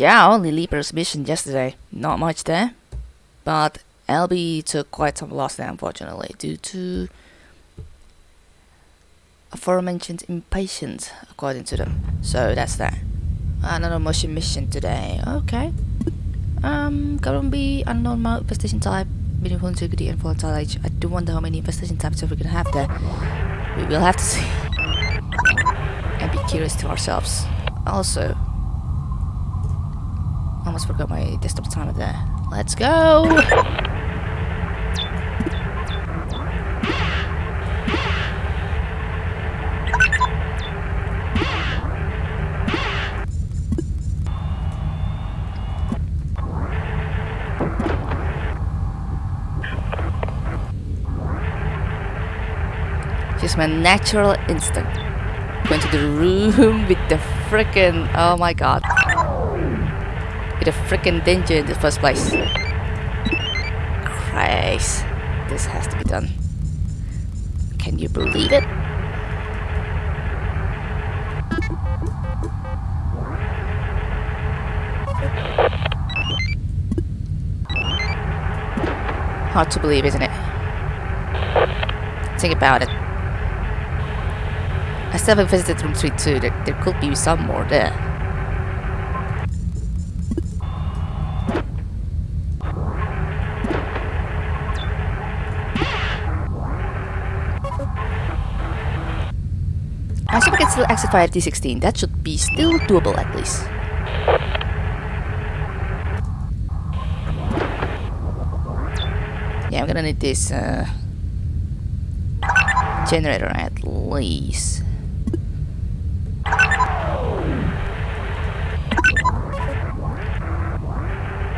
Yeah, only Leaper's mission yesterday. Not much there. But LB took quite some loss there, unfortunately, due to aforementioned impatience, according to them. So that's that. Another motion mission today. Okay. Um, be unknown mode infestation type, medium integrity and volatile age. I do wonder how many infestation types we're gonna have there. We will have to see. and be curious to ourselves. Also, almost forgot my desktop timer there. Let's go! Just my natural instinct. Went to the room with the freaking oh my god with a freaking danger in the first place. Christ, this has to be done. Can you believe it? Hard to believe, isn't it? Think about it. I still haven't visited room 3 2. There, there could be some more there. I assume I can still exit via D16. That should be still doable at least. Yeah, I'm gonna need this uh, generator at least.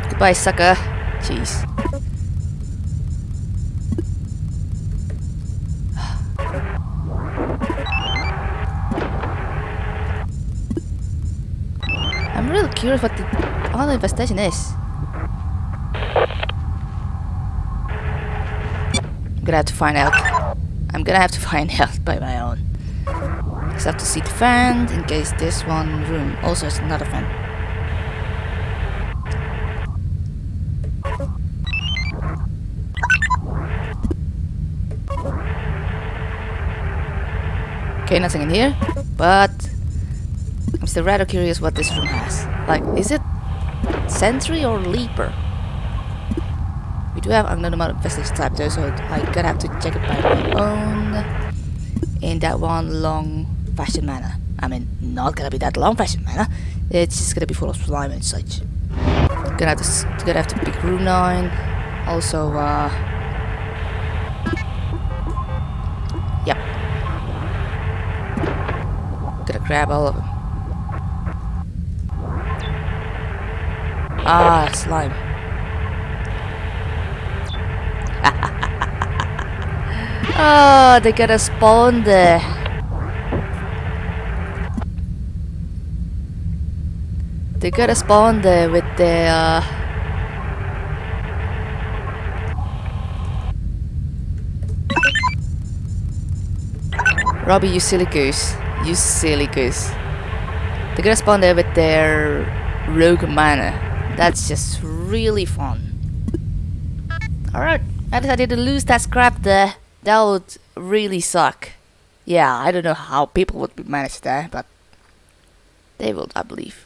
Goodbye, sucker. Jeez. Curious what the all the infestation is. I'm gonna have to find out. I'm gonna have to find out by my own. I have to see the fan in case this one room also has another fan. Okay, nothing in here, but I'm still rather curious what this room has. Like, is it Sentry or Leaper? We do have unknown amount of infestation type though, so I gotta have to check it by my own in that one long fashion manner. I mean, not gonna be that long fashion manner. It's just gonna be full of slime and such. Gonna have to gonna have to pick room nine. Also, uh, yep. Gonna grab all of them. Ah, slime. oh, they got a spawn there. They got a spawn there with their uh, Robbie, you silly goose. You silly goose. They're gonna spawn there with their rogue mana. That's just really fun. Alright, I decided to lose that scrap there. That would really suck. Yeah, I don't know how people would manage that, but they will, I believe.